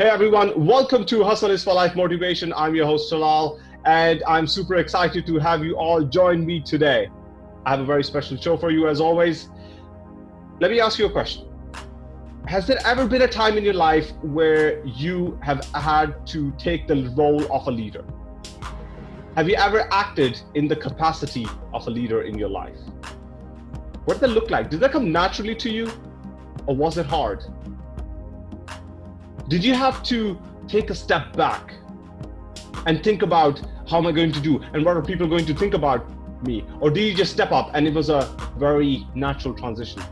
Hey everyone, welcome to Hustle is for Life Motivation. I'm your host Talal, and I'm super excited to have you all join me today. I have a very special show for you as always. Let me ask you a question. Has there ever been a time in your life where you have had to take the role of a leader? Have you ever acted in the capacity of a leader in your life? What did that look like? Did that come naturally to you or was it hard? Did you have to take a step back and think about how am I going to do and what are people going to think about me? Or did you just step up and it was a very natural transition?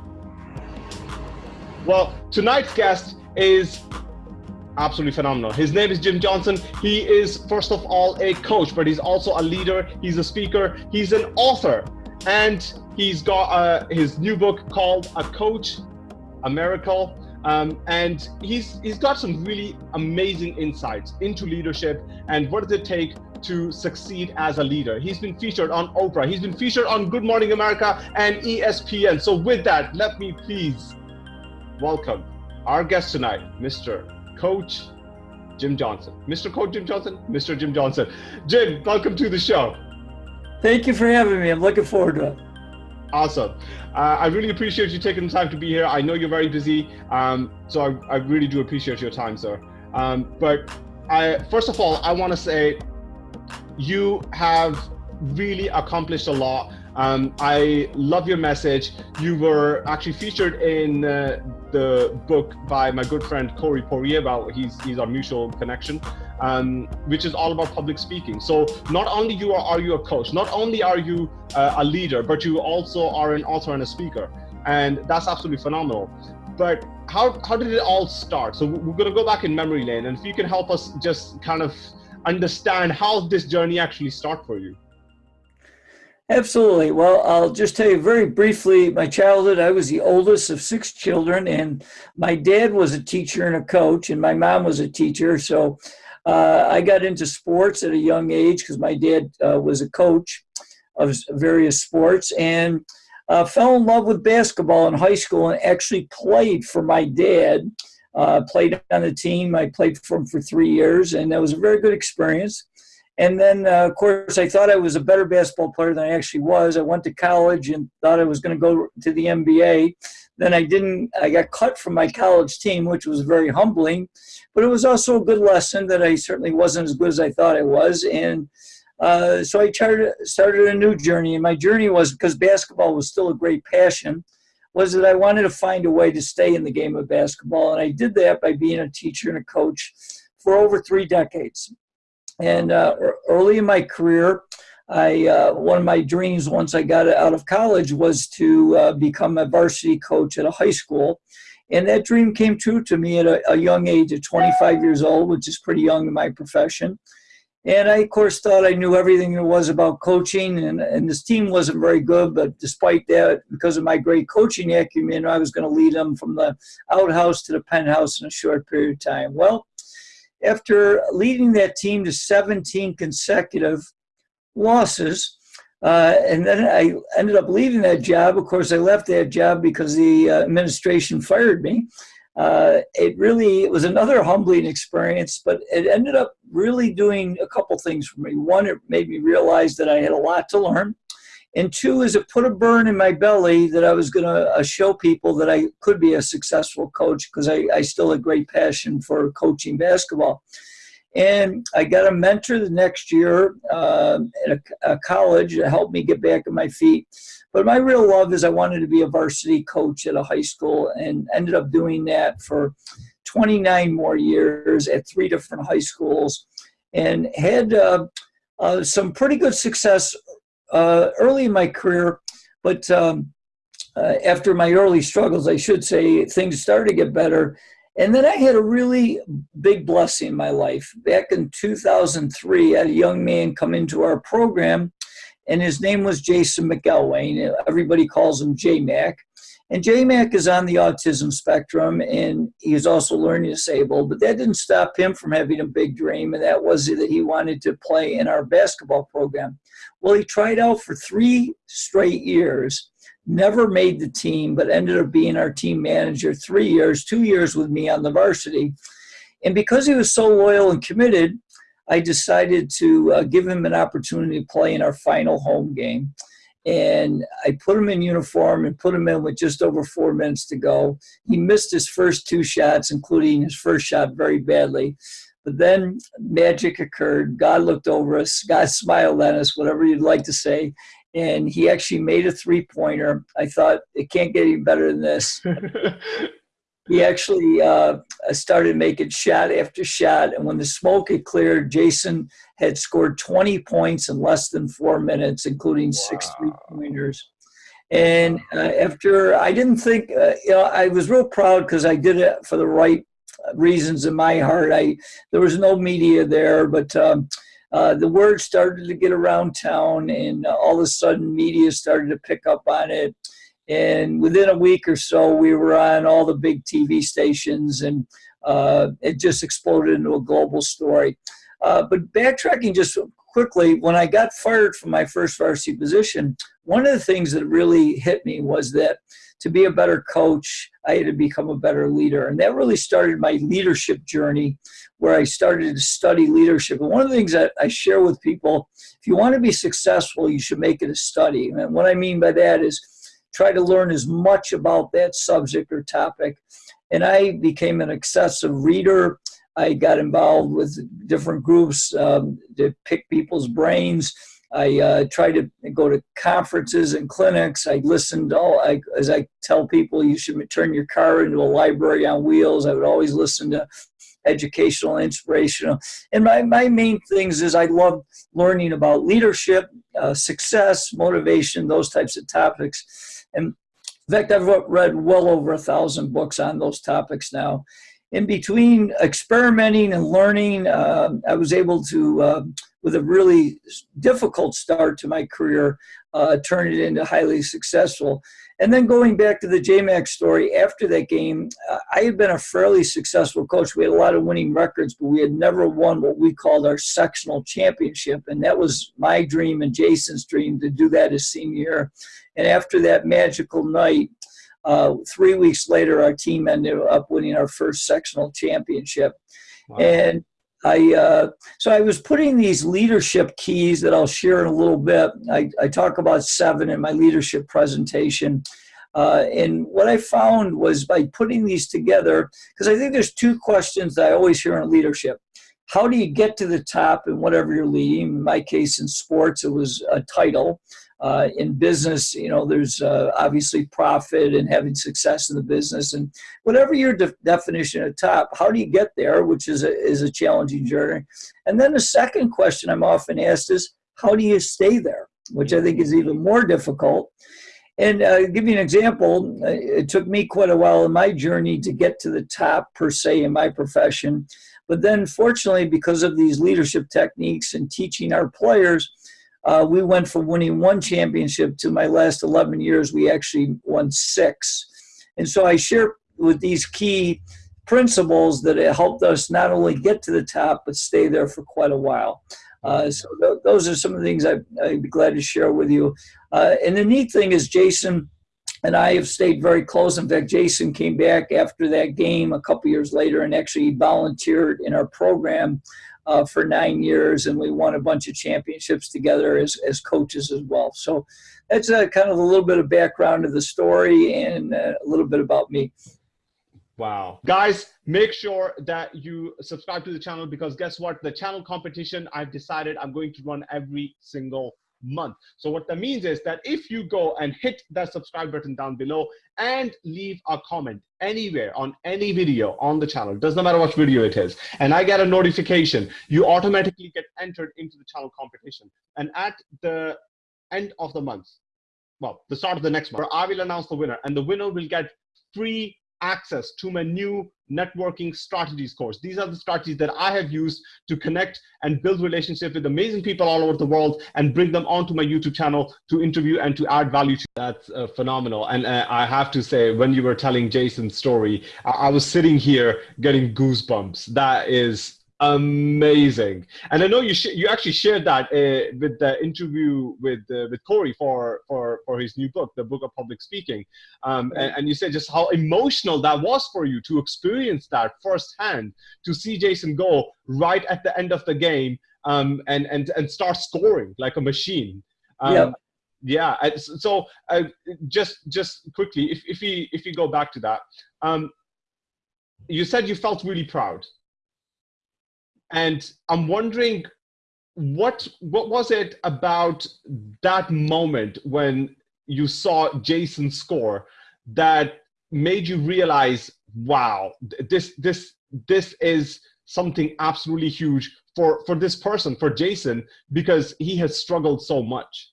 Well, tonight's guest is absolutely phenomenal. His name is Jim Johnson. He is, first of all, a coach, but he's also a leader. He's a speaker. He's an author. And he's got uh, his new book called A Coach, A Miracle. Um, and he's he's got some really amazing insights into leadership and what does it take to succeed as a leader. He's been featured on Oprah. He's been featured on Good Morning America and ESPN. So with that, let me please welcome our guest tonight, Mr. Coach Jim Johnson. Mr. Coach Jim Johnson, Mr. Jim Johnson. Jim, welcome to the show. Thank you for having me. I'm looking forward to it. Awesome. Uh, I really appreciate you taking the time to be here. I know you're very busy, um, so I, I, really do appreciate your time, sir. Um, but I, first of all, I want to say you have really accomplished a lot. Um, I love your message. You were actually featured in uh, the book by my good friend Corey Poirier. About he's he's our mutual connection, um, which is all about public speaking. So not only you are, are you a coach, not only are you uh, a leader, but you also are an author and a speaker, and that's absolutely phenomenal. But how how did it all start? So we're going to go back in memory lane, and if you can help us just kind of understand how this journey actually start for you. Absolutely. Well, I'll just tell you very briefly my childhood. I was the oldest of six children, and my dad was a teacher and a coach, and my mom was a teacher. So uh, I got into sports at a young age because my dad uh, was a coach of various sports and uh, fell in love with basketball in high school and actually played for my dad. Uh, played on the team. I played for him for three years, and that was a very good experience. And then, uh, of course, I thought I was a better basketball player than I actually was. I went to college and thought I was going to go to the NBA. Then I didn't, I got cut from my college team, which was very humbling. But it was also a good lesson that I certainly wasn't as good as I thought I was. And uh, so I started, started a new journey. And my journey was because basketball was still a great passion was that I wanted to find a way to stay in the game of basketball. And I did that by being a teacher and a coach for over three decades. And uh, early in my career, I uh, one of my dreams once I got out of college was to uh, become a varsity coach at a high school, and that dream came true to me at a, a, young age of 25 years old, which is pretty young in my profession. And I, of course, thought I knew everything there was about coaching, and, and this team wasn't very good. But despite that, because of my great coaching acumen, I was going to lead them from the outhouse to the penthouse in a short period of time. Well, after leading that team to 17 consecutive losses. Uh, and then I ended up leaving that job. Of course, I left that job because the uh, administration fired me. Uh, it really it was another humbling experience, but it ended up really doing a couple things for me. One, it made me realize that I had a lot to learn. And two is it put a burn in my belly that I was going to uh, show people that I could be a successful coach because I, I still had great passion for coaching basketball. And I got a mentor the next year uh, at a, a college to help me get back on my feet. But my real love is I wanted to be a varsity coach at a high school and ended up doing that for 29 more years at three different high schools and had uh, uh, some pretty good success uh, early in my career, but um, uh, after my early struggles, I should say, things started to get better. And then I had a really big blessing in my life. Back in 2003, I had a young man come into our program, and his name was Jason McElwain. Everybody calls him J-Mac. And J-Mac is on the autism spectrum, and he's also learning disabled, but that didn't stop him from having a big dream, and that was that he wanted to play in our basketball program. Well, he tried out for three straight years, never made the team, but ended up being our team manager three years, two years with me on the varsity. And because he was so loyal and committed, I decided to uh, give him an opportunity to play in our final home game. And I put him in uniform and put him in with just over four minutes to go. He missed his first two shots, including his first shot very badly. But then magic occurred. God looked over us. God smiled at us, whatever you'd like to say. And he actually made a three pointer. I thought it can't get any better than this. he actually uh, started making shot after shot. And when the smoke had cleared, Jason had scored 20 points in less than four minutes, including wow. six three pointers. And uh, after I didn't think, uh, you know, I was real proud because I did it for the right reasons in my heart. I there was no media there, but um, uh, the word started to get around town, and uh, all of a sudden, media started to pick up on it. And within a week or so, we were on all the big TV stations, and uh, it just exploded into a global story. Uh, but backtracking just quickly, when I got fired from my first varsity position, one of the things that really hit me was that to be a better coach, I had to become a better leader. And that really started my leadership journey where I started to study leadership. And one of the things that I share with people, if you want to be successful, you should make it a study. And what I mean by that is try to learn as much about that subject or topic. And I became an excessive reader. I got involved with different groups um, to pick people's brains. I uh, tried to go to conferences and clinics. I listened all, I, as I tell people, you should turn your car into a library on wheels. I would always listen to educational, inspirational. And my, my main things is I love learning about leadership, uh, success, motivation, those types of topics. And in fact, I've read well over a thousand books on those topics now. In between experimenting and learning, uh, I was able to, uh, with a really difficult start to my career, uh, turn it into highly successful. And then going back to the JMac story, after that game, uh, I had been a fairly successful coach. We had a lot of winning records, but we had never won what we called our sectional championship. And that was my dream and Jason's dream to do that his senior year. And after that magical night, uh, three weeks later, our team ended up winning our first sectional championship. Wow. And I uh, so I was putting these leadership keys that I'll share in a little bit. I, I talk about seven in my leadership presentation. Uh, and what I found was by putting these together, because I think there's two questions that I always hear in leadership. How do you get to the top in whatever you're leading? In my case, in sports, it was a title uh, in business, you know, there's uh, obviously profit and having success in the business, and whatever your de definition of top, how do you get there, which is a, is a challenging journey. And then the second question I'm often asked is, how do you stay there, which I think is even more difficult. And uh, give you an example, uh, it took me quite a while in my journey to get to the top per se in my profession. But then fortunately, because of these leadership techniques and teaching our players, uh, we went from winning one championship to my last 11 years, we actually won six. And so I share with these key principles that it helped us not only get to the top, but stay there for quite a while. Uh, so th those are some of the things I, would be glad to share with you. Uh, and the neat thing is Jason and I have stayed very close. In fact, Jason came back after that game a couple years later and actually volunteered in our program uh, for nine years, and we won a bunch of championships together as, as coaches as well. So that's a, kind of a little bit of background of the story and uh, a little bit about me. Wow. Guys, make sure that you subscribe to the channel because guess what? The channel competition, I've decided I'm going to run every single month. So what that means is that if you go and hit that subscribe button down below and leave a comment anywhere on any video on the channel, doesn't matter what video it is, and I get a notification, you automatically get entered into the channel competition. And at the end of the month, well, the start of the next month, I will announce the winner and the winner will get free access to my new networking strategies course. These are the strategies that I have used to connect and build relationships with amazing people all over the world and bring them onto my YouTube channel to interview and to add value to. That's uh, phenomenal. And uh, I have to say, when you were telling Jason's story, I, I was sitting here getting goosebumps. That is amazing. And I know you sh- you actually shared that uh, with the interview with uh, with Corey for for for his new book, the book of public speaking. Um, and, and, you said just how emotional that was for you to experience that firsthand, to see Jason go right at the end of the game um, and and and start scoring like a machine. Um, yeah. Yeah. So uh, just just quickly, if if we if we go back to that, um, you said you felt really proud and i'm wondering what what was it about that moment when you saw jason score that made you realize wow this this this is something absolutely huge for for this person for jason because he has struggled so much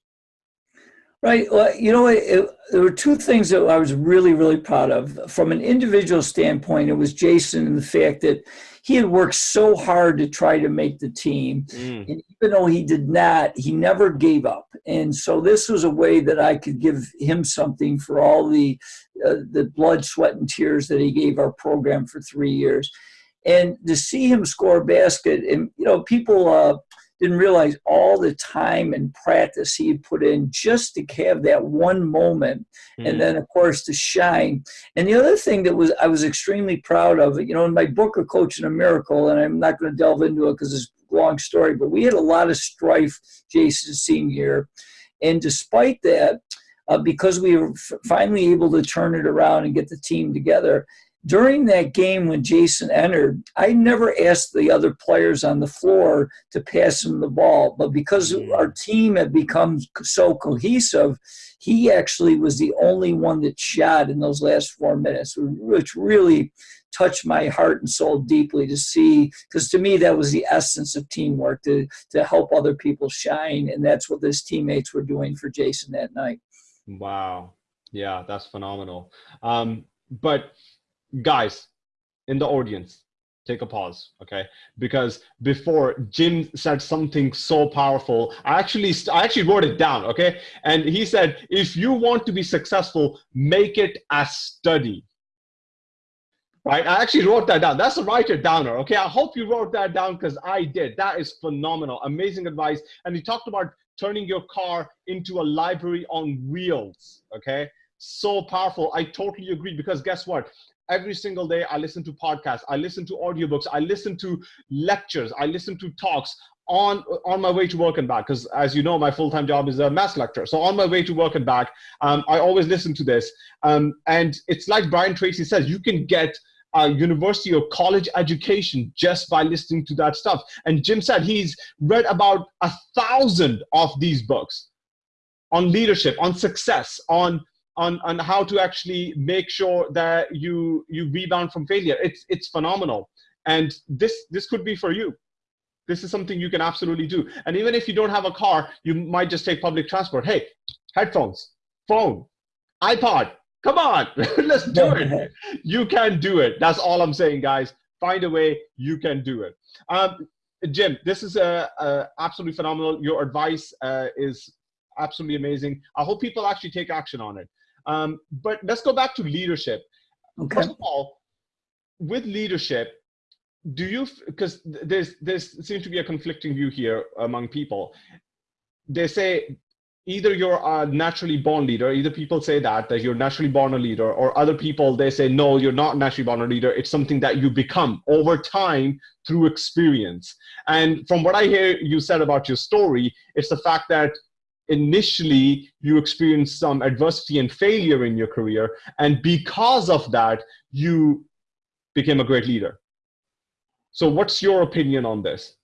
Right. Well, you know, it, there were two things that I was really, really proud of. From an individual standpoint, it was Jason and the fact that he had worked so hard to try to make the team. Mm. And even though he did not, he never gave up. And so this was a way that I could give him something for all the, uh, the blood, sweat, and tears that he gave our program for three years. And to see him score a basket, and, you know, people, uh, didn't realize all the time and practice he had put in just to have that one moment mm. and then of course to shine and the other thing that was i was extremely proud of you know in my book a coach coaching a miracle and i'm not going to delve into it because it's a long story but we had a lot of strife jason's senior year and despite that uh, because we were finally able to turn it around and get the team together during that game when Jason entered, I never asked the other players on the floor to pass him the ball. But because mm. our team had become so cohesive, he actually was the only one that shot in those last four minutes, which really touched my heart and soul deeply to see. Because to me, that was the essence of teamwork to, to help other people shine. And that's what his teammates were doing for Jason that night. Wow. Yeah, that's phenomenal. Um, but guys in the audience take a pause okay? Because before jim said something so powerful i actually i actually wrote it down okay? And he said if you want to be successful make it a study. Right? I actually wrote that down. That's a writer downer okay? I hope you wrote that down because i did. That is phenomenal. Amazing advice. And he talked about turning your car into a library on wheels okay? So powerful. I totally agree because guess what every single day i listen to podcasts i listen to audiobooks i listen to lectures i listen to talks on on my way to work and back because as you know my full-time job is a mass lecturer. So on my way to work and back um, i always listen to this. Um, and it's like brian tracy says you can get a university or college education just by listening to that stuff. And jim said he's read about a thousand of these books on leadership on success on on on how to actually make sure that you you rebound from failure. It's it's phenomenal. And this this could be for you. This is something you can absolutely do. And even if you don't have a car you might just take public transport. Hey headphones phone ipod come on let's do it. You can do it. That's all i'm saying guys. Find a way you can do it. Um, jim this is a, a absolutely phenomenal. Your advice uh, is absolutely amazing. I hope people actually take action on it um, but let's go back to leadership. Okay. First of all, with leadership, do you because there's there's seems to be a conflicting view here among people. They say either you're a naturally born leader either people say that that you're naturally born a leader or other people they say no you're not naturally born a leader it's something that you become over time through experience and from what i hear you said about your story it's the fact that initially you experienced some adversity and failure in your career and because of that you became a great leader. So what's your opinion on this?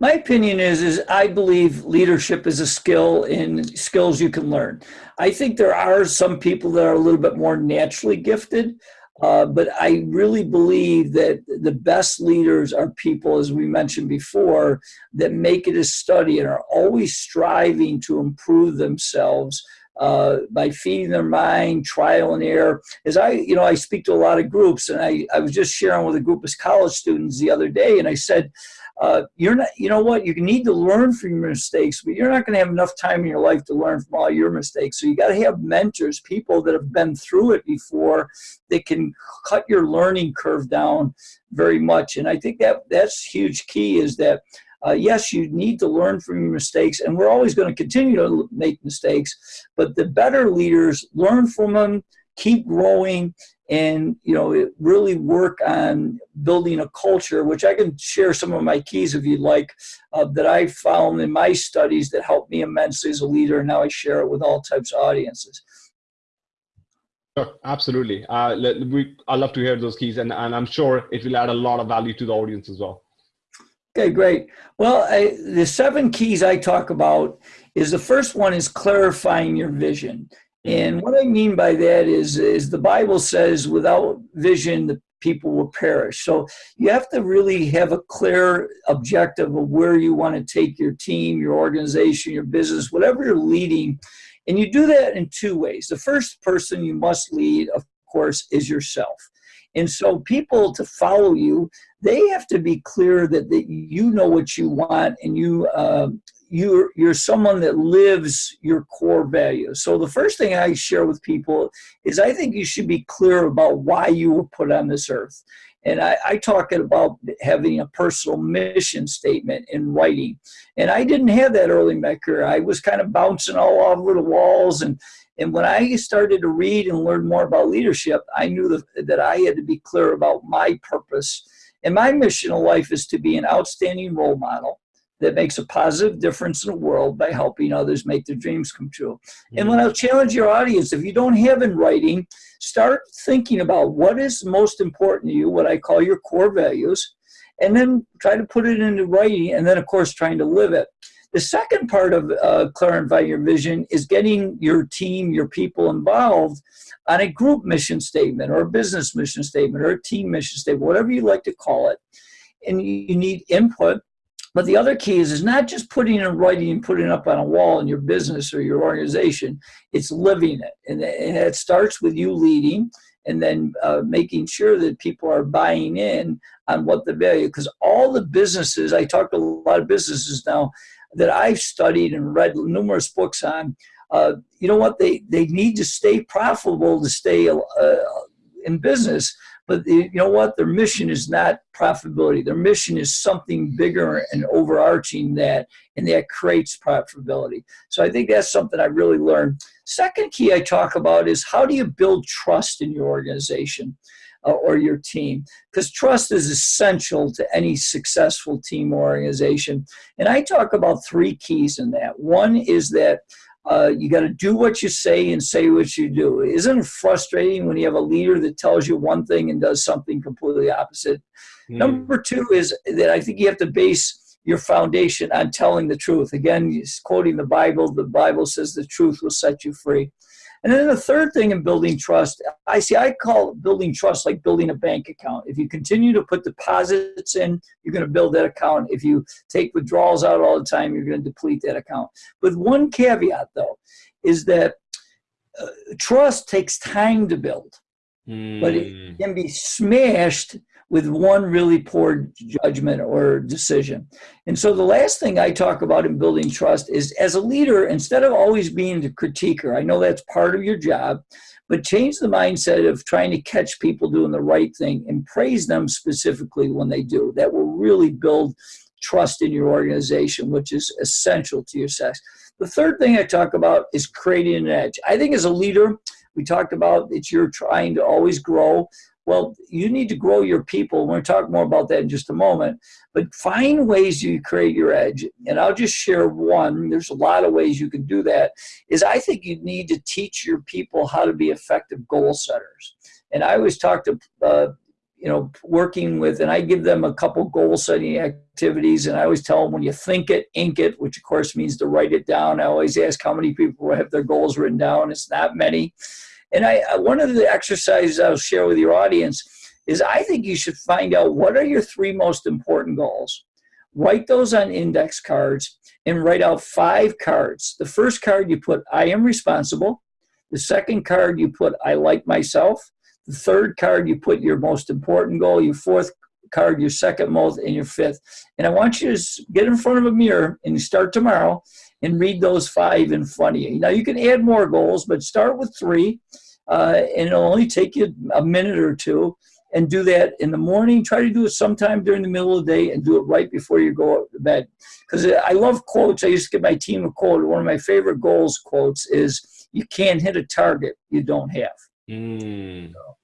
My opinion is is i believe leadership is a skill in skills you can learn. I think there are some people that are a little bit more naturally gifted uh, but I really believe that the best leaders are people, as we mentioned before, that make it a study and are always striving to improve themselves uh, by feeding their mind, trial and error. As I, you know, I speak to a lot of groups, and I, I was just sharing with a group of college students the other day, and I said, uh, you're not, you know what, you need to learn from your mistakes, but you're not going to have enough time in your life to learn from all your mistakes. So you got to have mentors, people that have been through it before that can cut your learning curve down very much. And I think that that's huge key is that uh, yes, you need to learn from your mistakes, and we're always going to continue to make mistakes, but the better leaders learn from them, keep growing, and you know really work on building a culture which i can share some of my keys if you'd like uh, that i found in my studies that helped me immensely as a leader and now i share it with all types of audiences Sure, absolutely. Uh, we, I love to hear those keys, and, and I'm sure it will add a lot of value to the audience as well. Okay, great. Well, I, the seven keys I talk about is the first one is clarifying your vision. And what I mean by that is, is the Bible says without vision, the people will perish. So you have to really have a clear objective of where you want to take your team, your organization, your business, whatever you're leading. And you do that in two ways. The first person you must lead, of course, is yourself. And so people to follow you, they have to be clear that, that you know what you want and you uh, you're you're someone that lives your core values. So the first thing I share with people is I think you should be clear about why you were put on this earth. And I, I talk about having a personal mission statement in writing. And I didn't have that early in my career. I was kind of bouncing all over the walls. And, and when I started to read and learn more about leadership, I knew that, that I had to be clear about my purpose. And my mission in life is to be an outstanding role model that makes a positive difference in the world by helping others make their dreams come true. And when I'll challenge your audience, if you don't have in writing, start thinking about what is most important to you, what I call your core values, and then try to put it into writing, and then, of course, trying to live it. The second part of uh, clarifying your vision is getting your team, your people involved on a group mission statement or a business mission statement or a team mission statement, whatever you like to call it. And you need input but the other key is, is not just putting in writing and putting up on a wall in your business or your organization, it's living it. And, and it starts with you leading and then uh, making sure that people are buying in on what the value, because all the businesses, I talk to a lot of businesses now that I've studied and read numerous books on, uh, you know what, they, they need to stay profitable to stay uh, in business, but you know what? Their mission is not profitability. Their mission is something bigger and overarching that, and that creates profitability. So I think that's something I really learned. Second key I talk about is how do you build trust in your organization? Uh, or your team because trust is essential to any successful team or organization and i talk about three keys in that one is that uh, you got to do what you say and say what you do. Isn't it frustrating when you have a leader that tells you one thing and does something completely opposite? Mm. Number two is that I think you have to base your foundation on telling the truth. Again, quoting the Bible, the Bible says the truth will set you free. And then the third thing in building trust, I see, I call building trust like building a bank account. If you continue to put deposits in, you're going to build that account. If you take withdrawals out all the time, you're going to deplete that account. With one caveat, though, is that uh, trust takes time to build, mm. but it hmm. can be smashed with one really poor judgment or decision. And so the last thing I talk about in building trust is as a leader, instead of always being the critiquer, I know that's part of your job, but change the mindset of trying to catch people doing the right thing and praise them specifically when they do. That will really build trust in your organization, which is essential to your success. The third thing I talk about is creating an edge. I think as a leader, we talked about that you're trying to always grow. Well, you need to grow your people. We're going to talk more about that in just a moment. But find ways you create your edge. And I'll just share one. There's a lot of ways you can do that. Is I think you need to teach your people how to be effective goal setters. And I always talk to uh, you know, working with, and I give them a couple goal setting activities, and I always tell them when you think it, ink it, which of course means to write it down. I always ask how many people have their goals written down. It's not many. And I, uh, one of the exercises I'll share with your audience is I think you should find out what are your three most important goals. Write those on index cards and write out five cards. The first card you put, I am responsible. The second card you put, I like myself. The third card you put your most important goal. Your fourth card your second most and your fifth. And I want you to get in front of a mirror and start tomorrow and read those five in front of you. Now you can add more goals, but start with three, uh, and it'll only take you a minute or two. And do that in the morning. Try to do it sometime during the middle of the day, and do it right before you go to bed. Because I love quotes. I used to give my team a quote. One of my favorite goals quotes is, "You can't hit a target you don't have." Mm. So,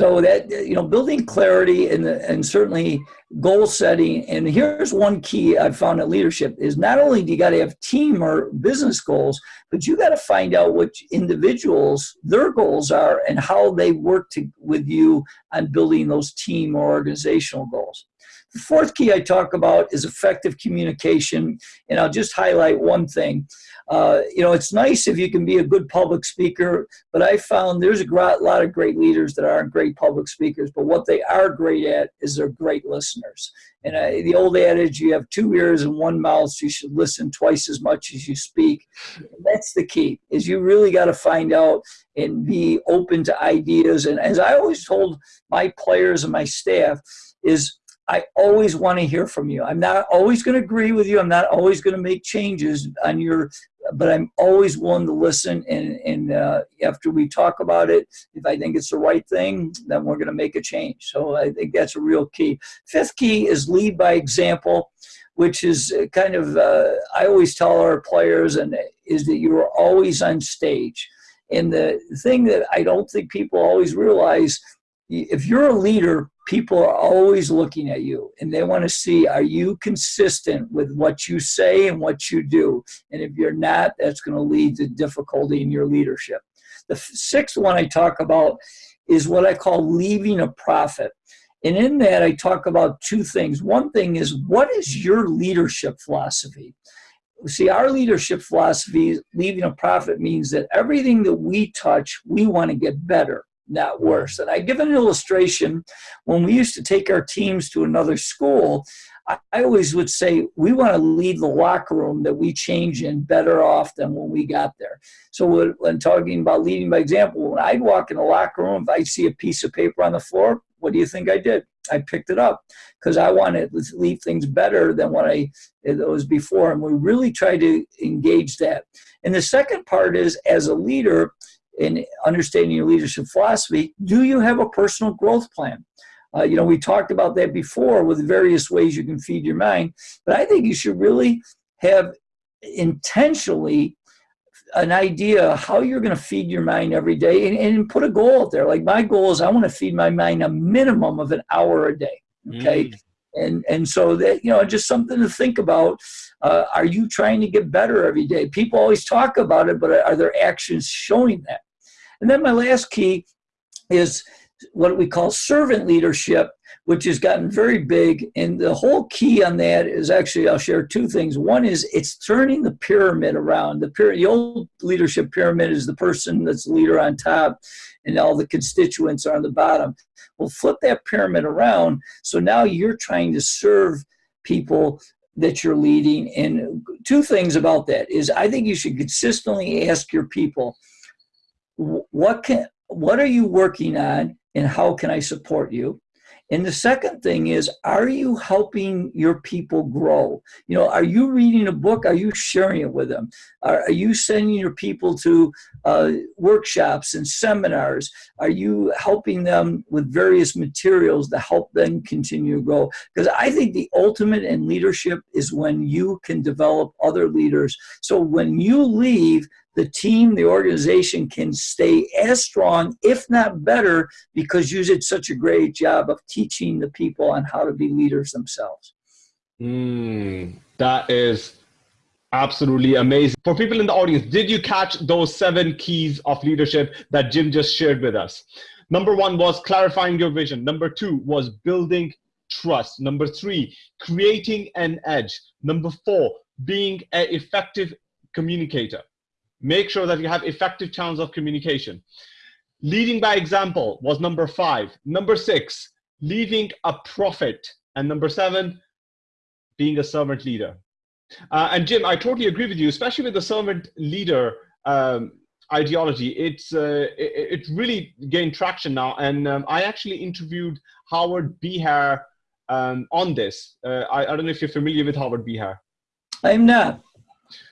so that you know, building clarity and and certainly goal setting. And here's one key I've found in leadership is not only do you got to have team or business goals, but you got to find out which individuals their goals are and how they work to, with you on building those team or organizational goals. The fourth key I talk about is effective communication, and I'll just highlight one thing. Uh, you know, it's nice if you can be a good public speaker, but I found there's a lot of great leaders that aren't great public speakers, but what they are great at is they're great listeners. And I, the old adage, you have two ears and one mouth, so you should listen twice as much as you speak. That's the key, is you really got to find out and be open to ideas. And as I always told my players and my staff, is I always want to hear from you. I'm not always going to agree with you. I'm not always going to make changes on your, but I'm always willing to listen. And, and uh, after we talk about it, if I think it's the right thing, then we're going to make a change. So I think that's a real key. Fifth key is lead by example, which is kind of, uh, I always tell our players, and is that you are always on stage. And the thing that I don't think people always realize, if you're a leader, people are always looking at you and they want to see are you consistent with what you say and what you do? And if you're not that's going to lead to difficulty in your leadership. The sixth one i talk about is what i call leaving a profit. And in that i talk about two things. One thing is what is your leadership philosophy? See our leadership philosophy leaving a profit means that everything that we touch we want to get better not worse. And I give an illustration. When we used to take our teams to another school, I, always would say we want to leave the locker room that we change in better off than when we got there. So when talking about leading by example, when I'd walk in the locker room, if I see a piece of paper on the floor, what do you think I did? I picked it up because I wanted to leave things better than what I it was before. And we really try to engage that. And the second part is as a leader, in understanding your leadership philosophy, do you have a personal growth plan? Uh, you know, we talked about that before with various ways you can feed your mind, but I think you should really have intentionally an idea how you're going to feed your mind every day and, and, put a goal out there. Like my goal is I want to feed my mind a minimum of an hour a day. Okay. Mm. And, and so that, you know, just something to think about. Uh, are you trying to get better every day? People always talk about it, but are there actions showing that? And then my last key is what we call servant leadership, which has gotten very big. And the whole key on that is actually, I'll share two things. One is it's turning the pyramid around. The, pyramid, the old leadership pyramid is the person that's the leader on top and all the constituents are on the bottom. Well, flip that pyramid around. So now you're trying to serve people that you're leading. And two things about that is I think you should consistently ask your people, what can what are you working on and how can I support you? And the second thing is, are you helping your people grow? You know, are you reading a book? Are you sharing it with them? Are, are you sending your people to uh, workshops and seminars? Are you helping them with various materials to help them continue to grow? Because I think the ultimate in leadership is when you can develop other leaders. So when you leave, the team, the organization can stay as strong, if not better, because you did such a great job of teaching the people on how to be leaders themselves. Mm, that is absolutely amazing. For people in the audience, did you catch those seven keys of leadership that Jim just shared with us? Number one was clarifying your vision. Number two was building trust. Number three, creating an edge. Number four, being an effective communicator. Make sure that you have effective channels of communication. Leading by example was number five. Number six, leaving a profit. And number seven, being a servant leader. Uh, and Jim, I totally agree with you, especially with the servant leader um, ideology. It's uh, it, it, really gained traction now. And um, I actually interviewed Howard Behar um, on this. Uh, I, I don't know if you're familiar with Howard Behar. I'm not.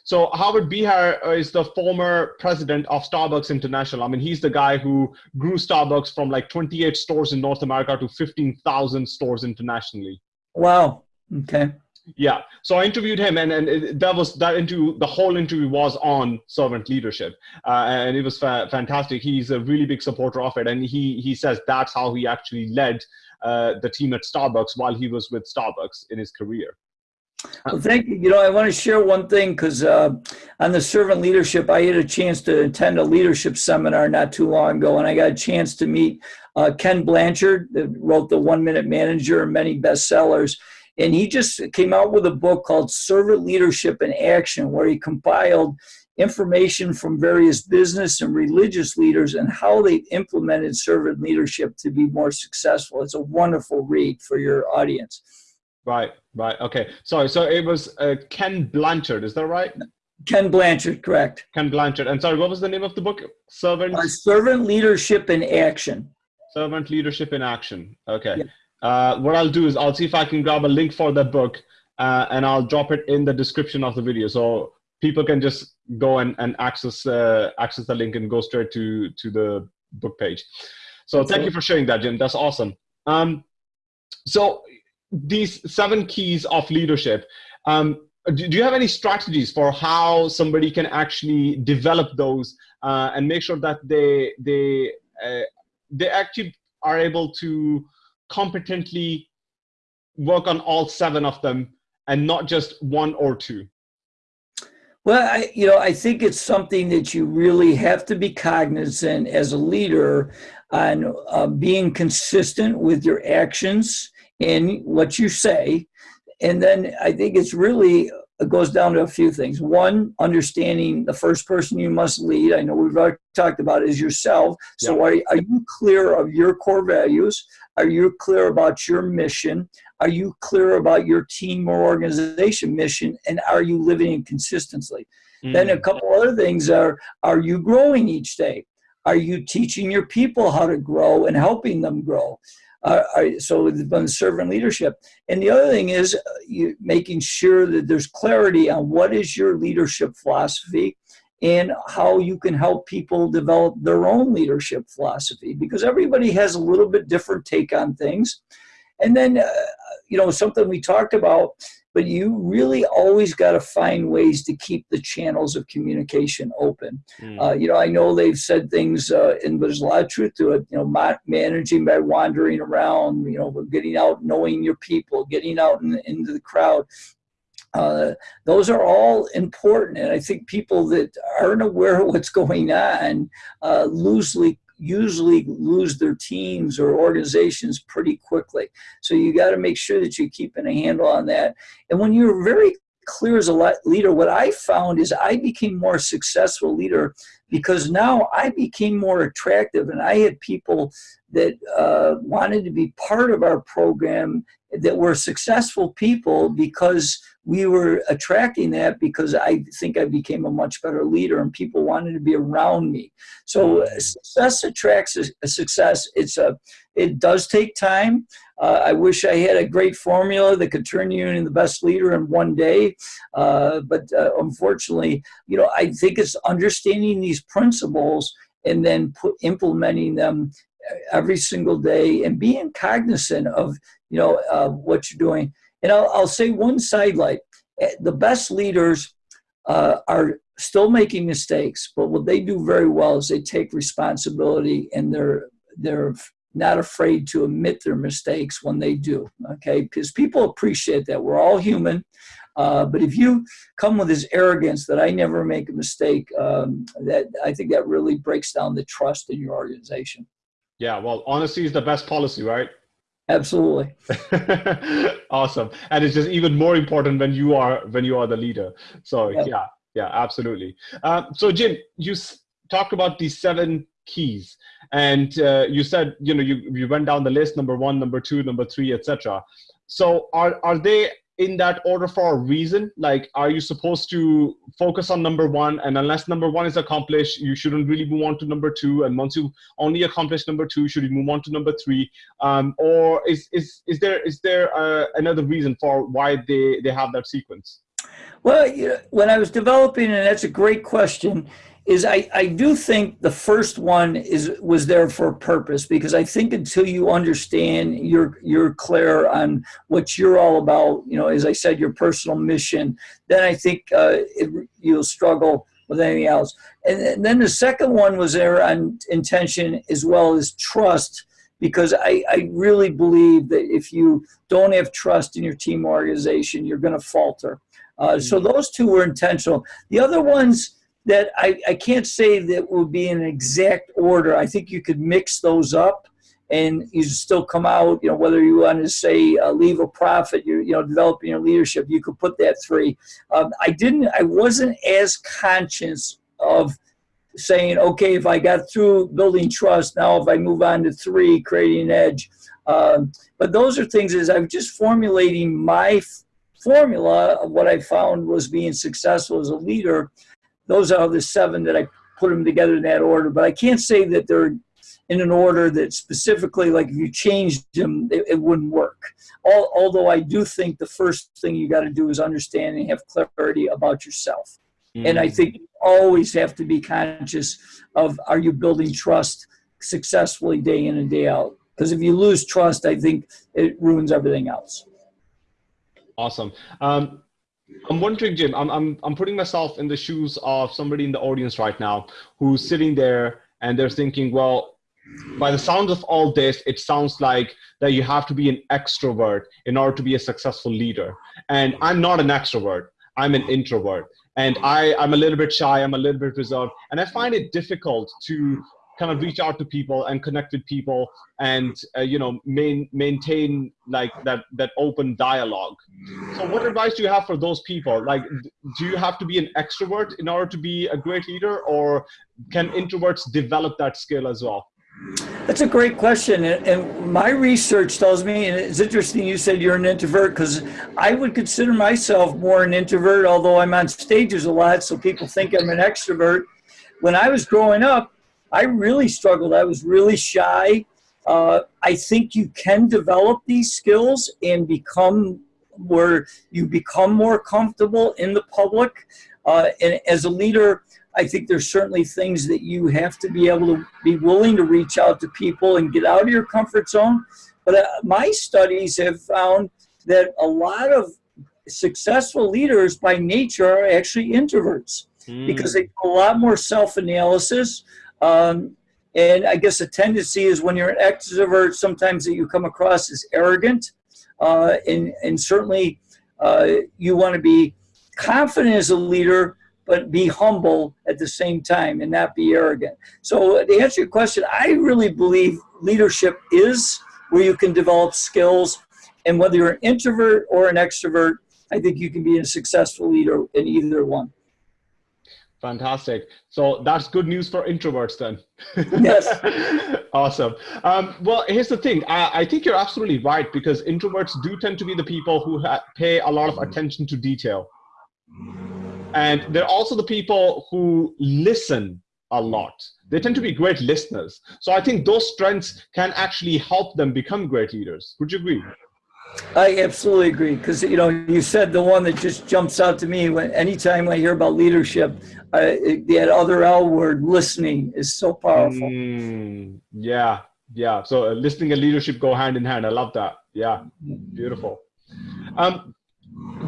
So Howard Behar is the former president of Starbucks International. I mean, he's the guy who grew Starbucks from like 28 stores in North America to 15,000 stores internationally. Wow. Okay. Yeah. So I interviewed him, and and it, that was that interview. The whole interview was on servant leadership, uh, and it was fa- fantastic. He's a really big supporter of it, and he he says that's how he actually led uh, the team at Starbucks while he was with Starbucks in his career. Well, thank you. You know, I want to share one thing because uh, on the servant leadership, I had a chance to attend a leadership seminar not too long ago, and I got a chance to meet uh, Ken Blanchard, that wrote the One Minute Manager and many bestsellers. And he just came out with a book called Servant Leadership in Action, where he compiled information from various business and religious leaders and how they implemented servant leadership to be more successful. It's a wonderful read for your audience. Right, right. Okay. Sorry. So it was uh, Ken Blanchard. Is that right? Ken Blanchard, correct. Ken Blanchard. And sorry, what was the name of the book? Servant. Uh, servant leadership in action. Servant leadership in action. Okay. Yeah. Uh, what I'll do is I'll see if I can grab a link for that book, uh, and I'll drop it in the description of the video, so people can just go and, and access uh, access the link and go straight to to the book page. So thank you for sharing that, Jim. That's awesome. Um, so these seven keys of leadership. Um, do, you have any strategies for how somebody can actually develop those uh, and make sure that they they uh, they actually are able to competently work on all seven of them and not just one or two? Well, I, you know, I think it's something that you really have to be cognizant as a leader on uh, being consistent with your actions in what you say. And then I think it's really it goes down to a few things. One, understanding the first person you must lead. I know we've already talked about is yourself. So yeah. are, are you clear of your core values? Are you clear about your mission? Are you clear about your team or organization mission? And are you living in consistency? Mm. Then a couple other things are, are you growing each day? Are you teaching your people how to grow and helping them grow? Uh, so the servant leadership. And the other thing is uh, you, making sure that there's clarity on what is your leadership philosophy and how you can help people develop their own leadership philosophy because everybody has a little bit different take on things. And then, uh, you know, something we talked about but you really always got to find ways to keep the channels of communication open. Mm. Uh, you know, I know they've said things, uh, and there's a lot of truth to it. You know, managing by wandering around, you know, getting out, knowing your people, getting out in, into the crowd. Uh, those are all important, and I think people that aren't aware of what's going on uh, loosely usually lose their teams or organizations pretty quickly. So you got to make sure that you're keeping a handle on that. And when you're very clear as a leader, what I found is I became more successful leader because now I became more attractive and I had people that uh, wanted to be part of our program that were successful people because we were attracting that because I think I became a much better leader and people wanted to be around me. So mm. success attracts a success. It's a, it does take time. Uh, I wish I had a great formula that could turn you into the best leader in one day. Uh, but uh, unfortunately, you know, I think it's understanding these principles and then put, implementing them every single day and being cognizant of you know what you're doing and I'll, I'll say one sidelight eh, the best leaders uh, are still making mistakes but what they do very well is they take responsibility and they're they're not afraid to admit their mistakes when they do okay because people appreciate that we're all human uh, but if you come with this arrogance that I never make a mistake, um, that I think that really breaks down the trust in your organization. Yeah, well, honesty is the best policy, right? Absolutely. awesome, and it's just even more important when you are when you are the leader. So yep. yeah, yeah, absolutely. Uh, so Jim, you talked about these seven keys, and uh, you said you know you you went down the list: number one, number two, number three, etc. So are are they in that order for a reason? Like, are you supposed to focus on number one, and unless number one is accomplished, you shouldn't really move on to number two, and once you only accomplish number two, should you move on to number three? Um, or is is is there is there uh, another reason for why they they have that sequence? Well, when I was developing, and that's a great question is I, I do think the first one is was there for a purpose because I think until you understand you're you're clear on what you're all about, you know, as I said, your personal mission, then I think uh, it, you'll struggle with anything else. And, and then the second one was there on intention as well as trust because I, I really believe that if you don't have trust in your team organization, you're going to falter. Uh, so mm-hmm. those two were intentional. The other ones, that I, I can't say that will be in exact order. I think you could mix those up and you still come out, you know, whether you want to say uh, leave a profit, you're, you know, developing your leadership, you could put that three. Um, I didn't, I wasn't as conscious of saying, okay, if I got through building trust, now if I move on to three, creating an edge. Um, but those are things as I'm just formulating my formula of what I found was being successful as a leader those are the seven that I put them together in that order. But I can't say that they're in an order that specifically, like if you changed them, it, it wouldn't work. All, although I do think the first thing you got to do is understand and have clarity about yourself. Mm. And I think you always have to be conscious of are you building trust successfully day in and day out? Because if you lose trust, I think it ruins everything else. Awesome. Um, I'm wondering, Jim, I'm, I'm, I'm putting myself in the shoes of somebody in the audience right now who's sitting there and they're thinking, well, by the sound of all this, it sounds like that you have to be an extrovert in order to be a successful leader. And I'm not an extrovert, I'm an introvert. And I, I'm a little bit shy, I'm a little bit reserved. And I find it difficult to kind of reach out to people and connect with people and uh, you know main, maintain like that that open dialogue so what advice do you have for those people like do you have to be an extrovert in order to be a great leader or can introverts develop that skill as well that's a great question. And my research tells me, and it's interesting you said you're an introvert because I would consider myself more an introvert, although I'm on stages a lot, so people think I'm an extrovert. When I was growing up, I really struggled. I was really shy. Uh, I think you can develop these skills and become where you become more comfortable in the public. Uh, and as a leader, I think there's certainly things that you have to be able to be willing to reach out to people and get out of your comfort zone. But uh, my studies have found that a lot of successful leaders by nature are actually introverts mm. because they do a lot more self-analysis. Um, and I guess a tendency is when you're an extrovert, sometimes that you come across as arrogant. Uh, and, and certainly uh, you want to be confident as a leader, but be humble at the same time and not be arrogant. So to answer your question, I really believe leadership is where you can develop skills. And whether you're an introvert or an extrovert, I think you can be a successful leader in either one. Fantastic. So that's good news for introverts then. Yes. awesome. Um, well, here's the thing. I, I, think you're absolutely right because introverts do tend to be the people who pay a lot of attention to detail. And they're also the people who listen a lot. They tend to be great listeners. So I think those strengths can actually help them become great leaders. Would you agree? I absolutely agree because you know you said the one that just jumps out to me when anytime I hear about leadership, uh, that other L word, listening, is so powerful. Mm, yeah, yeah. So uh, listening and leadership go hand in hand. I love that. Yeah, beautiful. Um,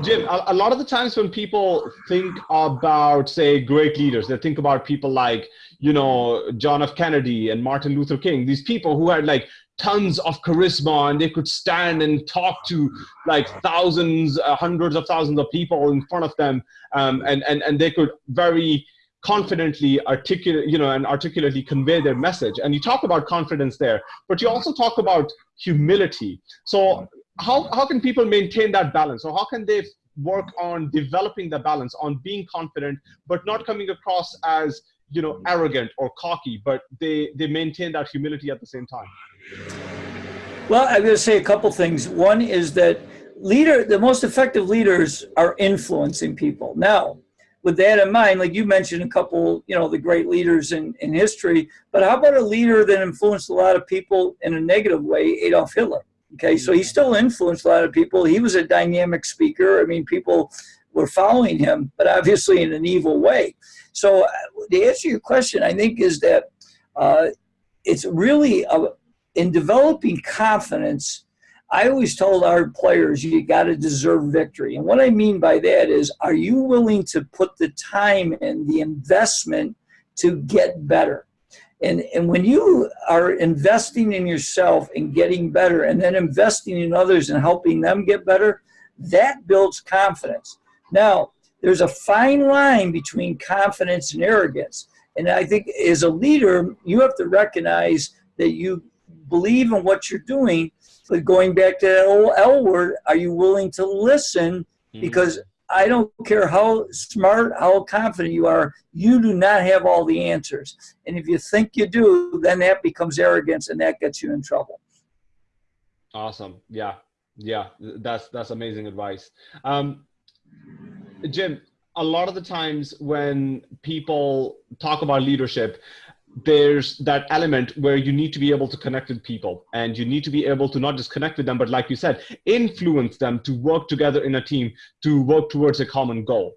Jim, a, a, lot of the times when people think about, say, great leaders, they think about people like, you know, John F. Kennedy and Martin Luther King, these people who had like tons of charisma and they could stand and talk to like thousands, uh, hundreds of thousands of people in front of them. Um, and, and, and they could very confidently articulate, you know, and articulately convey their message. And you talk about confidence there, but you also talk about humility. So how, how can people maintain that balance? Or how can they work on developing the balance on being confident, but not coming across as you know mm. arrogant or cocky but they they maintain that humility at the same time well i'm going to say a couple things one is that leader, the most effective leaders are influencing people. Now, with that in mind, like you mentioned a couple, you know, the great leaders in, in history, but how about a leader that influenced a lot of people in a negative way, Adolf Hitler? Okay, so he mm. still influenced a lot of people. He was a dynamic speaker. I mean, people were following him, but obviously in an evil way. So uh, the answer to your question, I think, is that uh, it's really a, in developing confidence. I always told our players, you got to deserve victory. And what I mean by that is, are you willing to put the time and the investment to get better? And, and when you are investing in yourself and getting better and then investing in others and helping them get better, that builds confidence. Now, there's a fine line between confidence and arrogance. And I think as a leader, you have to recognize that you believe in what you're doing. But going back to that old L word, are you willing to listen? Mm-hmm. Because I don't care how smart, how confident you are, you do not have all the answers. And if you think you do, then that becomes arrogance and that gets you in trouble. Awesome. Yeah. Yeah. That's, that's amazing advice. Um, Jim, a lot of the times when people talk about leadership, there's that element where you need to be able to connect with people and you need to be able to not just connect with them, but like you said, influence them to work together in a team to work towards a common goal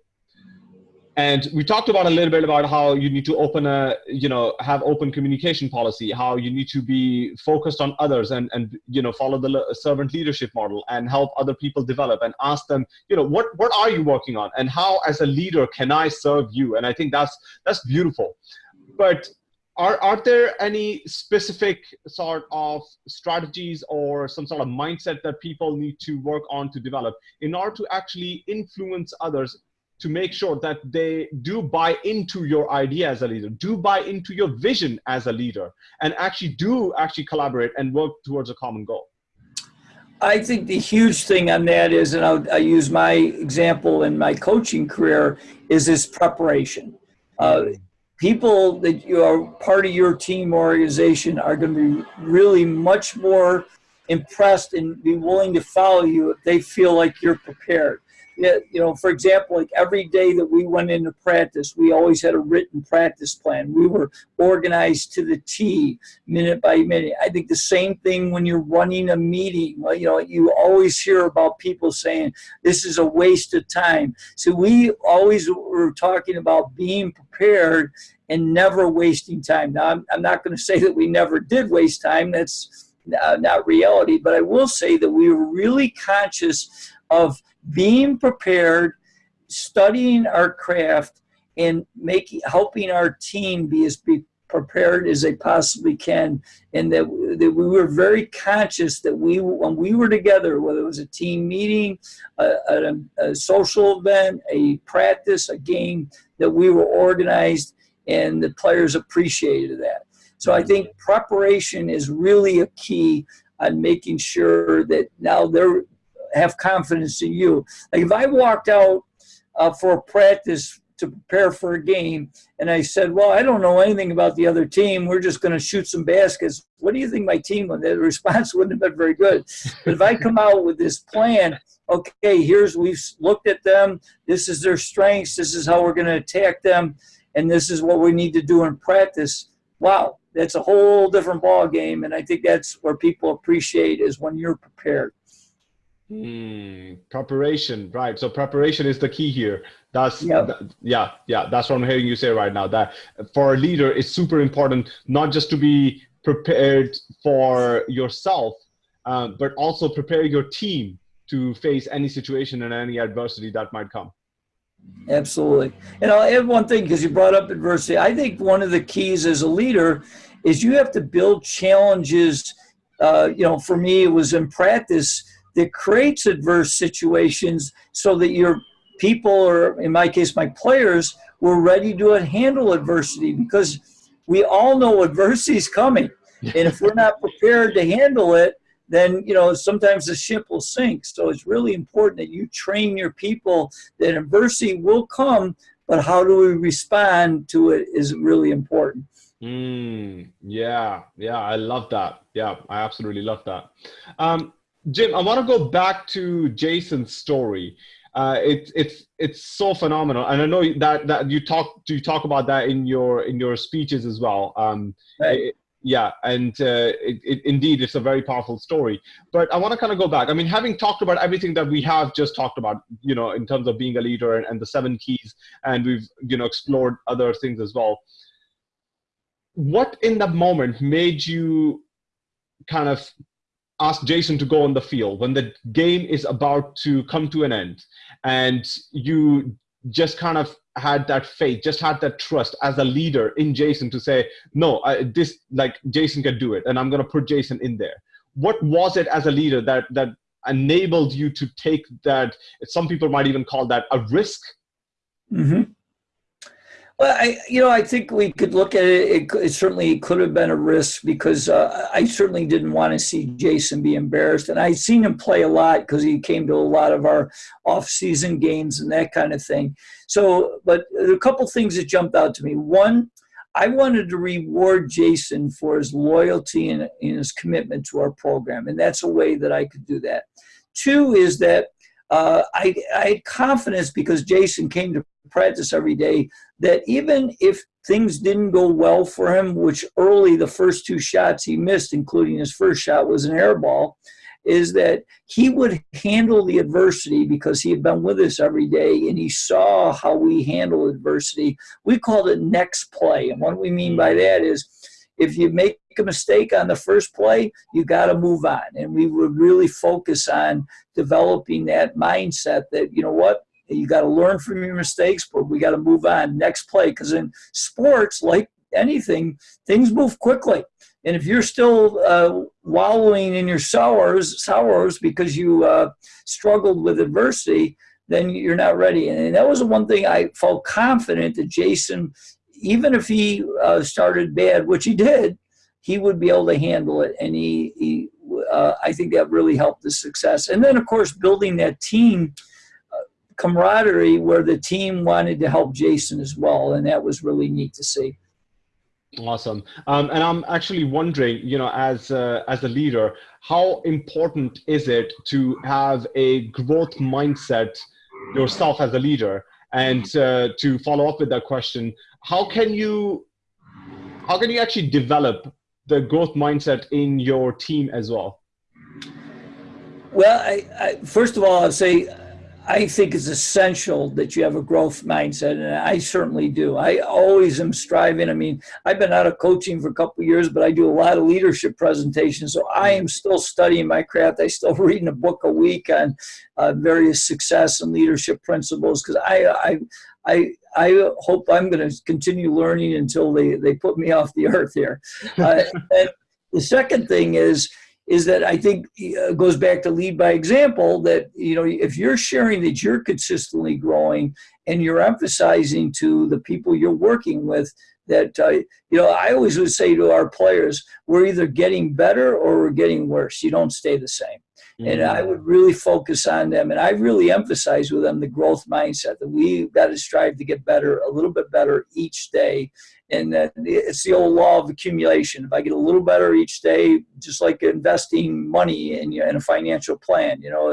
and we talked about a little bit about how you need to open a you know have open communication policy how you need to be focused on others and and you know follow the servant leadership model and help other people develop and ask them you know what what are you working on and how as a leader can i serve you? And i think that's that's beautiful. But are, are there any specific sort of strategies or some sort of mindset that people need to work on to develop in order to actually influence others to make sure that they do buy into your idea as a leader, do buy into your vision as a leader, and actually do actually collaborate and work towards a common goal? I think the huge thing on that is, and I'll, i use my example in my coaching career, is this preparation. Uh, people that you are part of your team organization are going to be really much more impressed and be willing to follow you if they feel like you're prepared you know, for example, like every day that we went into practice, we always had a written practice plan. We were organized to the T, minute by minute. I think the same thing when you're running a meeting. Well, you know, you always hear about people saying this is a waste of time. So we always were talking about being prepared and never wasting time. Now, I'm, I'm not going to say that we never did waste time. That's uh, not reality. But I will say that we were really conscious of being prepared, studying our craft, and making helping our team be as be prepared as they possibly can, and that, that we were very conscious that we when we were together, whether it was a team meeting, a, a, a social event, a practice, a game, that we were organized, and the players appreciated that. So I think preparation is really a key on making sure that now they're have confidence in you. Like if I walked out uh, for a practice to prepare for a game and I said, well, I don't know anything about the other team. We're just going to shoot some baskets. What do you think my team would? The response wouldn't have been very good. But if I come out with this plan, okay, here's, we've looked at them. This is their strengths. This is how we're going to attack them. And this is what we need to do in practice. Wow, that's a whole different ball game. And I think that's where people appreciate is when you're prepared. Mm, preparation, right? So preparation is the key here. That's yep. th yeah, yeah. That's what I'm hearing you say right now. That for a leader, it's super important not just to be prepared for yourself, um, but also prepare your team to face any situation and any adversity that might come. Absolutely. And I'll add one thing because you brought up adversity. I think one of the keys as a leader is you have to build challenges. Uh, you know, for me, it was in practice that creates adverse situations so that your people, or in my case, my players, were ready to handle adversity because we all know adversity is coming. And if we're not prepared to handle it, then you know sometimes the ship will sink. So it's really important that you train your people that adversity will come, but how do we respond to it is really important. Mm, yeah, yeah, I love that. Yeah, I absolutely love that. Um, Jim, I want to go back to Jason's story. Uh, it's it's it's so phenomenal, and I know that that you talk you talk about that in your in your speeches as well. Um, right. it, yeah, and uh, it, it, indeed, it's a very powerful story. But I want to kind of go back. I mean, having talked about everything that we have just talked about, you know, in terms of being a leader and, and the seven keys, and we've you know explored other things as well. What in that moment made you kind of ask Jason to go on the field when the game is about to come to an end and you just kind of had that faith, just had that trust as a leader in Jason to say, no, I, this like Jason can do it, and I'm going to put Jason in there. What was it as a leader that that enabled you to take that? Some people might even call that a risk. Mm-hmm. Well, I, you know, I think we could look at it. It, it certainly could have been a risk because uh, I certainly didn't want to see Jason be embarrassed, and I'd seen him play a lot because he came to a lot of our off-season games and that kind of thing. So, but a couple things that jumped out to me. One, I wanted to reward Jason for his loyalty and, and his commitment to our program, and that's a way that I could do that. Two is that uh, I, I, had confidence because Jason came to practice every day that even if things didn't go well for him, which early the first two shots he missed, including his first shot was an air ball, is that he would handle the adversity because he had been with us every day and he saw how we handle adversity. We called it next play. And what we mean by that is if you make a mistake on the first play, you got to move on. And we would really focus on developing that mindset that, you know what, you got to learn from your mistakes, but we got to move on. Next play. Because in sports, like anything, things move quickly. And if you're still uh, wallowing in your sorrows, sorrows because you uh, struggled with adversity, then you're not ready. And that was the one thing I felt confident that Jason, even if he uh, started bad, which he did, he would be able to handle it. And he, he uh, I think that really helped the success. And then, of course, building that team camaraderie where the team wanted to help Jason as well. And that was really neat to see. Awesome. Um, and I'm actually wondering, you know, as a, as a leader, how important is it to have a growth mindset yourself as a leader? And uh, to follow up with that question, how can you how can you actually develop the growth mindset in your team as well? Well, I, I, first of all, I'll say I think it's essential that you have a growth mindset, and I certainly do. I always am striving. I mean, I've been out of coaching for a couple years, but I do a lot of leadership presentations, so I am still studying my craft. I still reading a book a week on uh, various success and leadership principles because I, I, I, I hope I'm going to continue learning until they, they put me off the earth here. Uh, the second thing is is that I think uh, goes back to lead by example that, you know, if you're sharing that you're consistently growing and you're emphasizing to the people you're working with that, uh, you know, I always would say to our players, we're either getting better or we're getting worse. You don't stay the same. Mm-hmm. And I would really focus on them. And I really emphasize with them the growth mindset that we've got to strive to get better, a little bit better each day and it's the old law of accumulation. If I get a little better each day, just like investing money in, in a financial plan, you know,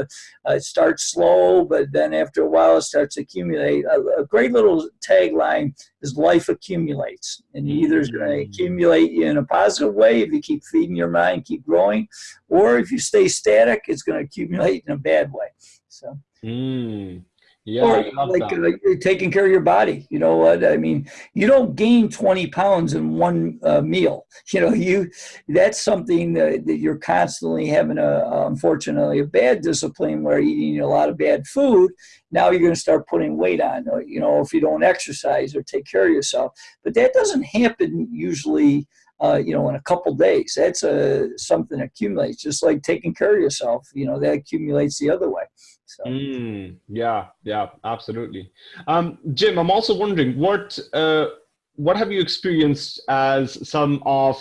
uh, it starts slow, but then after a while it starts to accumulate. A, a great little tagline is life accumulates. And either is going to accumulate in a positive way if you keep feeding your mind, keep growing, or if you stay static, it's going to accumulate in a bad way. So. Mm. Yeah, or like uh, you're taking care of your body. You know what I mean? You don't gain 20 pounds in one uh, meal. You know, you that's something that, that you're constantly having a unfortunately a bad discipline where eating a lot of bad food. Now you're going to start putting weight on. You know, if you don't exercise or take care of yourself, but that doesn't happen usually. Uh, you know, in a couple days, that's a something accumulates. Just like taking care of yourself, you know, that accumulates the other way. So. Mm, yeah, yeah, absolutely. Um, Jim, I'm also wondering what uh, what have you experienced as some of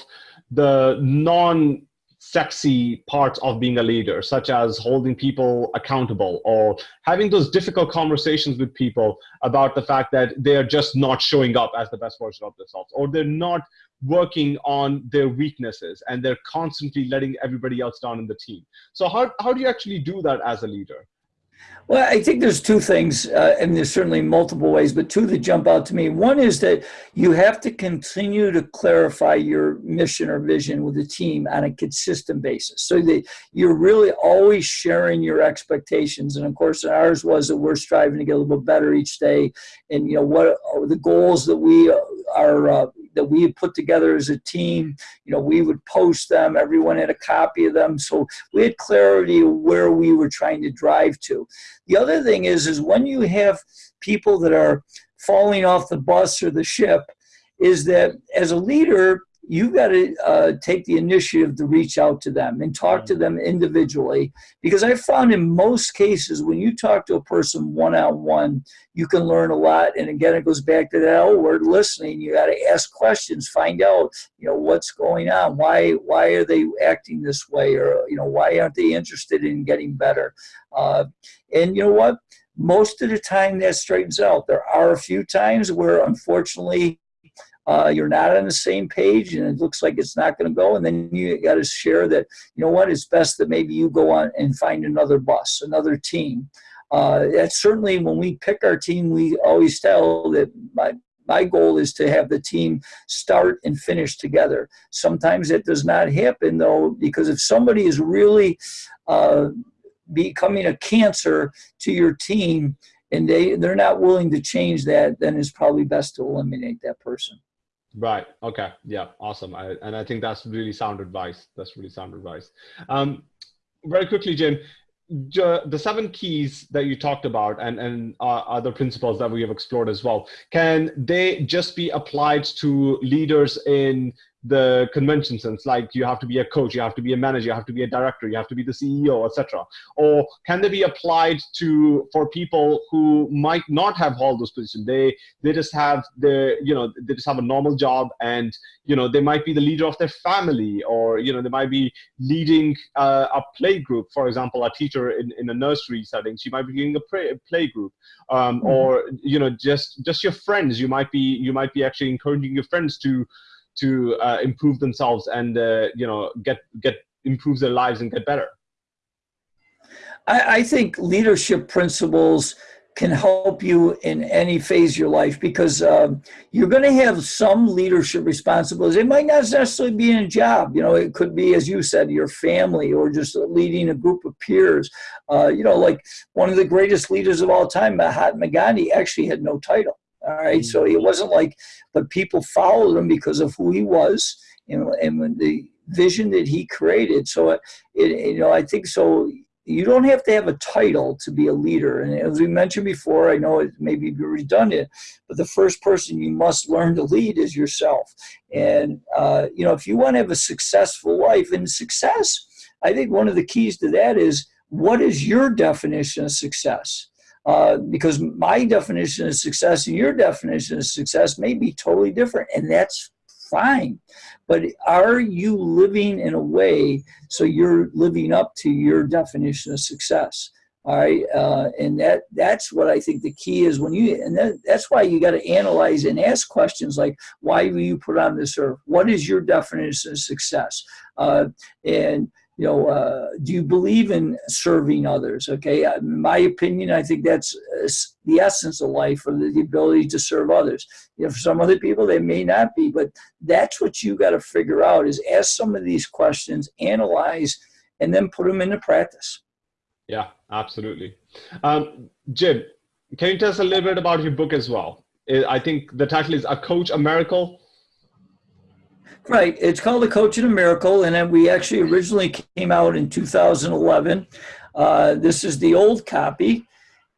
the non sexy parts of being a leader, such as holding people accountable or having those difficult conversations with people about the fact that they're just not showing up as the best version of themselves, or they're not working on their weaknesses and they're constantly letting everybody else down in the team. So how, how do you actually do that as a leader? Well, I think there's two things, uh, and there's certainly multiple ways, but two that jump out to me. One is that you have to continue to clarify your mission or vision with the team on a consistent basis, so that you're really always sharing your expectations. And of course, ours was that we're striving to get a little bit better each day, and you know what are the goals that we are uh, that we had put together as a team. You know, we would post them. Everyone had a copy of them, so we had clarity of where we were trying to drive to. The other thing is, is when you have people that are falling off the bus or the ship, is that as a leader, you've got to uh, take the initiative to reach out to them and talk to them individually. Because I found in most cases, when you talk to a person one on one, you can learn a lot. And again, it goes back to that old word listening. You got to ask questions, find out, you know, what's going on. Why, why are they acting this way? Or, you know, why aren't they interested in getting better? Uh, and you know what? Most of the time that straightens out. There are a few times where unfortunately uh, you're not on the same page and it looks like it's not going to go and then you got to share that you know what it's best that maybe you go on and find another bus another team uh, that's certainly when we pick our team we always tell that my my goal is to have the team start and finish together. Sometimes it does not happen though, because if somebody is really uh, becoming a cancer to your team and they, they're not willing to change that, then it's probably best to eliminate that person. Right. Okay. Yeah. Awesome. I, and I think that's really sound advice. That's really sound advice. Um, very quickly, Jim, the seven keys that you talked about and, and uh, other principles that we have explored as well, can they just be applied to leaders in the convention sense like you have to be a coach you have to be a manager you have to be a director you have to be the ceo etc or can they be applied to for people who might not have all those positions? They they just have the you know they just have a normal job and you know they might be the leader of their family or you know they might be leading uh, a play group. For example a teacher in, in a nursery setting she might be leading a play, play group. Um, mm-hmm. or you know just just your friends. You might be you might be actually encouraging your friends to to uh, improve themselves and uh, you know get get improve their lives and get better I, I think leadership principles can help you in any phase of your life because um, you're going to have some leadership responsibilities. It might not necessarily be in a job. You know, it could be, as you said, your family or just leading a group of peers. Uh, you know, like one of the greatest leaders of all time, Mahatma Gandhi, actually had no title. All right, so it wasn't like, but people followed him because of who he was and, and the vision that he created. So, it, it, you know, I think so. You don't have to have a title to be a leader. And as we mentioned before, I know it may be redundant, but the first person you must learn to lead is yourself. And, uh, you know, if you want to have a successful life and success, I think one of the keys to that is what is your definition of success? Uh, because my definition of success and your definition of success may be totally different, and that's fine. But are you living in a way so you're living up to your definition of success? All right, uh, and that that's what I think the key is when you and that, that's why you got to analyze and ask questions like why were you put on this earth? What is your definition of success? Uh, and you know, uh, do you believe in serving others? Okay, uh, in my opinion, I think that's uh, the essence of life, or the ability to serve others. You know, for some other people, they may not be, but that's what you got to figure out: is ask some of these questions, analyze, and then put them into practice. Yeah, absolutely. Um, Jim, can you tell us a little bit about your book as well? I think the title is "A Coach, a Miracle." Right. It's called A Coach and a Miracle, and then we actually originally came out in 2011. Uh, this is the old copy,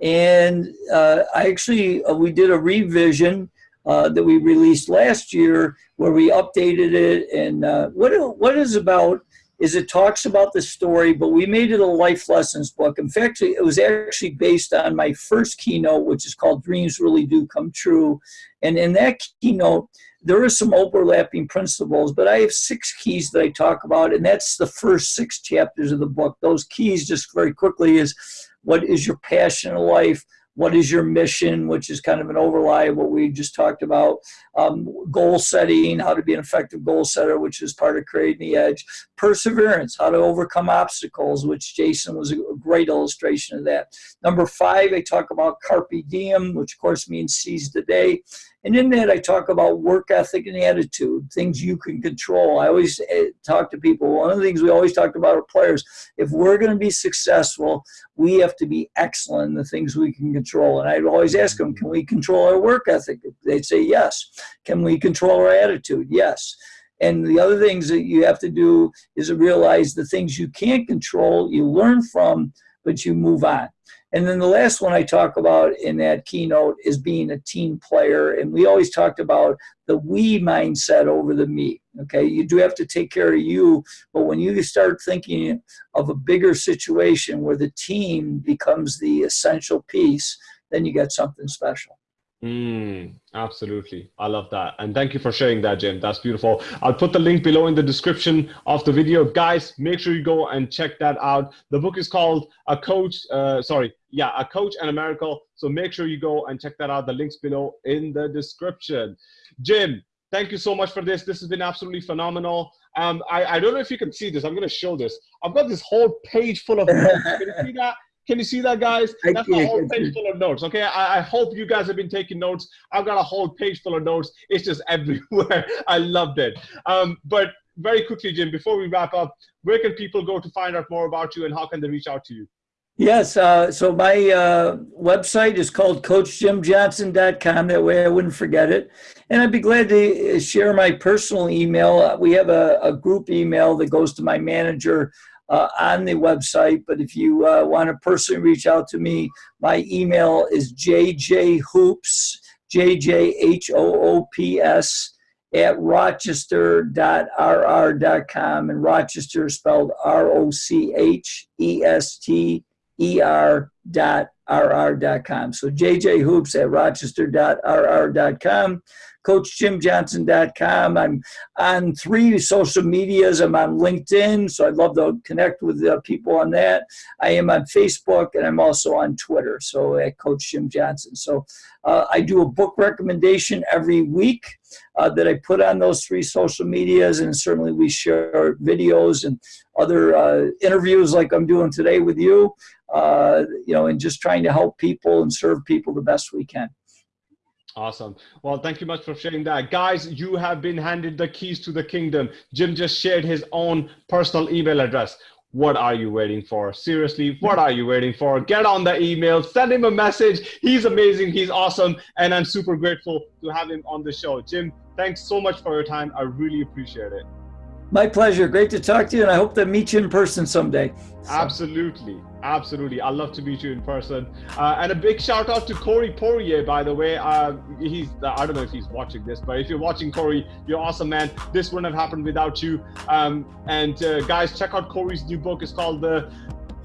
and uh, I actually uh, we did a revision uh, that we released last year where we updated it. And uh, what what is about is it talks about the story, but we made it a life lessons book. In fact, it was actually based on my first keynote, which is called Dreams Really Do Come True. And in that keynote, there are some overlapping principles, but I have six keys that I talk about, and that's the first six chapters of the book. Those keys, just very quickly, is what is your passion in life? what is your mission, which is kind of an overlay of what we just talked about, um, goal setting, how to be an effective goal setter, which is part of creating the edge, perseverance, how to overcome obstacles, which Jason was a great illustration of that. Number five, I talk about carpe diem, which of course means seize the day. And in that, I talk about work ethic and attitude, things you can control. I always eh, talk to people. One of the things we always talk about our players, if we're going to be successful, we have to be excellent in the things we can control. And I'd always ask them, can we control our work ethic? They'd say yes. Can we control our attitude? Yes. And the other things that you have to do is realize the things you can't control, you learn from, but you move on. And then the last one I talk about in that keynote is being a team player. And we always talked about the we mindset over the me. Okay, you do have to take care of you, but when you start thinking of a bigger situation where the team becomes the essential piece, then you get something special. Mm, absolutely. I love that. And thank you for sharing that, Jim. That's beautiful. I'll put the link below in the description of the video. Guys, make sure you go and check that out. The book is called A Coach, uh, sorry, yeah, A Coach and a Miracle. So make sure you go and check that out. The link's below in the description. Jim, thank you so much for this. This has been absolutely phenomenal. Um, I, I don't know if you can see this. I'm going to show this. I've got this whole page full of notes. Can you see that? Can you see that, guys? That's a whole page full of notes. Okay, I, I, hope you guys have been taking notes. I've got a whole page full of notes. It's just everywhere. I loved it. Um, but very quickly, Jim, before we wrap up, where can people go to find out more about you, and how can they reach out to you? Yes, uh, so my uh, website is called CoachJimJohnson.com. That way I wouldn't forget it. And I'd be glad to uh, share my personal email. We have a, a group email that goes to my manager uh, on the website. But if you uh, want to personally reach out to me, my email is jjhoops, J-J-H-O-O-P-S, at rochester.rr.com. And Rochester is spelled R-O-C-H-E-S-T-E-R dot rr.com. So jjhoops at rochester.rr.com coachjimjohnson.com. I'm on three social medias. I'm on LinkedIn, so I'd love to connect with uh, people on that. I am on Facebook, and I'm also on Twitter, so at Coach Jim Johnson. So uh, I do a book recommendation every week uh, that I put on those three social medias, and certainly we share videos and other uh, interviews like I'm doing today with you, uh, you know, and just trying to help people and serve people the best we can. Awesome. Well, thank you much for sharing that. Guys, you have been handed the keys to the kingdom. Jim just shared his own personal email address. What are you waiting for? Seriously, what are you waiting for? Get on the email, send him a message. He's amazing, he's awesome, and I'm super grateful to have him on the show. Jim, thanks so much for your time. I really appreciate it. My pleasure. Great to talk to you, and I hope to meet you in person someday. So. Absolutely. Absolutely. I'd love to meet you in person. Uh, and a big shout out to Corey Poirier, by the way. Uh, he's, I don't know if he's watching this, but if you're watching Corey, you're awesome, man. This wouldn't have happened without you. Um, and uh, guys, check out Corey's new book. It's called The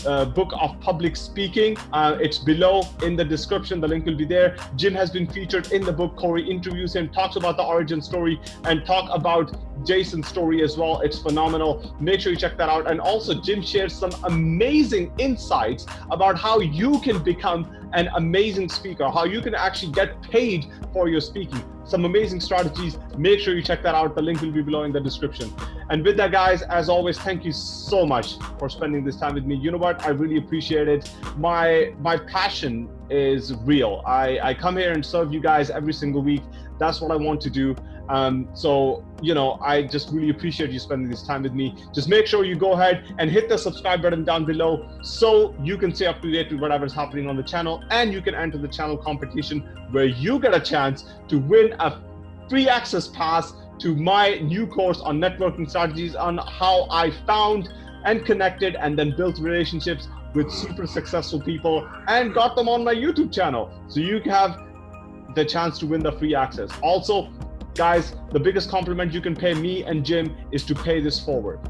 uh, book of public speaking. Uh, it's below in the description. The link will be there. Jim has been featured in the book. Corey interviews him, talks about the origin story, and talk about Jason's story as well. It's phenomenal. Make sure you check that out. And also, Jim shares some amazing insights about how you can become an amazing speaker, how you can actually get paid for your speaking some amazing strategies. Make sure you check that out. The link will be below in the description. And with that, guys, as always, thank you so much for spending this time with me. You know what? I really appreciate it. My my passion is real. I, I come here and serve you guys every single week. That's what I want to do. Um, so, you know, I just really appreciate you spending this time with me. Just make sure you go ahead and hit the subscribe button down below so you can stay up to date with whatever's happening on the channel and you can enter the channel competition where you get a chance to win a free access pass to my new course on networking strategies on how I found and connected and then built relationships with super successful people and got them on my YouTube channel. So you have the chance to win the free access. Also, guys, the biggest compliment you can pay me and Jim is to pay this forward.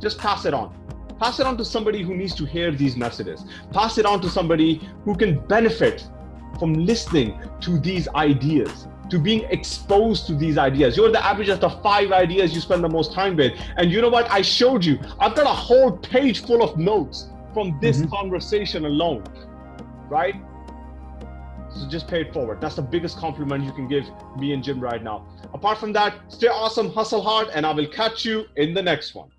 just pass it on. Pass it on to somebody who needs to hear these messages. Pass it on to somebody who can benefit from listening to these ideas, to being exposed to these ideas. You're the average of the five ideas you spend the most time with. And you know what? I showed you, I've got a whole page full of notes from this mm-hmm. conversation alone, right? So just pay it forward. That's the biggest compliment you can give me and Jim right now. Apart from that, stay awesome, hustle hard, and I will catch you in the next one.